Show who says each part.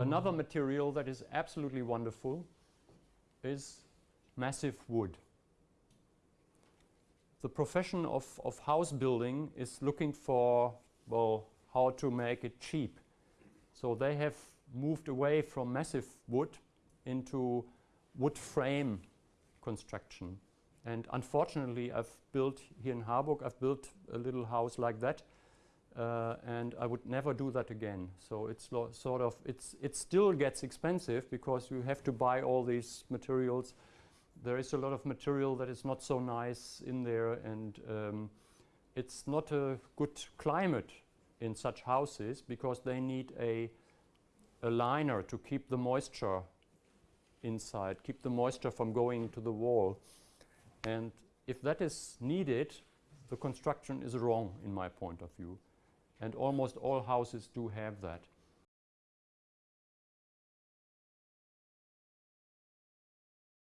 Speaker 1: Another material that is absolutely wonderful is massive wood. The profession of, of house building is looking for, well, how to make it cheap. So they have moved away from massive wood into wood frame construction. And unfortunately, I've built here in Harburg, I've built a little house like that. Uh, and I would never do that again. So it's sort of, it's, it still gets expensive because you have to buy all these materials. There is a lot of material that is not so nice in there and um, it's not a good climate in such houses because they need a, a liner to keep the moisture inside, keep the moisture from going to the wall. And if that is needed, the construction is wrong in my point of view. And almost all houses do have that.